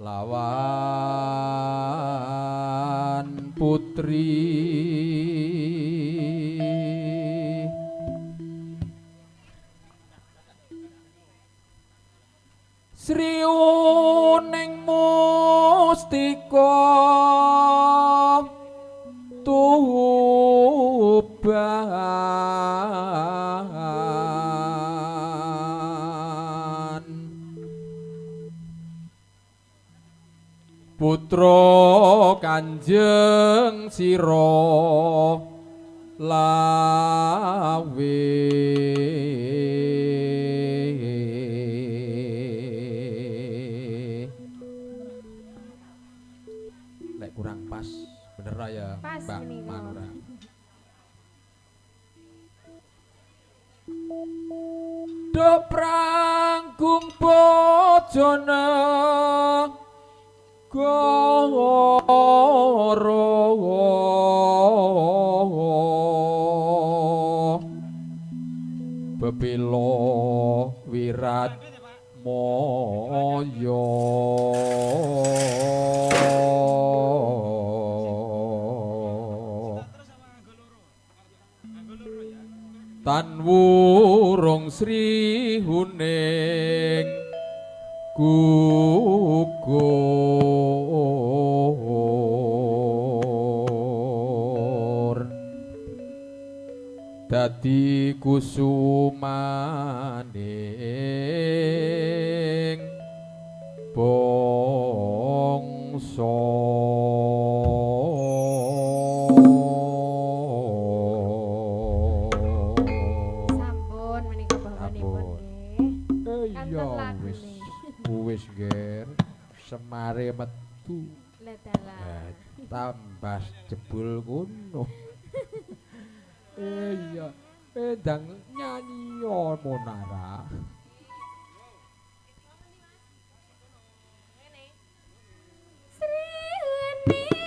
lawan putri. Sri Uning Mustika. Putra Kanjeng Sira lawe. Lek kurang pas bener ra ya Mbak. Manura? Do pranggung bojone bebelo wirat moyo. Tan wurung sri huning gugur. Dadi kusumaning bangsa wis ger semare metu. Lah dalah. Tambah jebul kuno eh iya. Eh dang nyanyi monara Sri Huni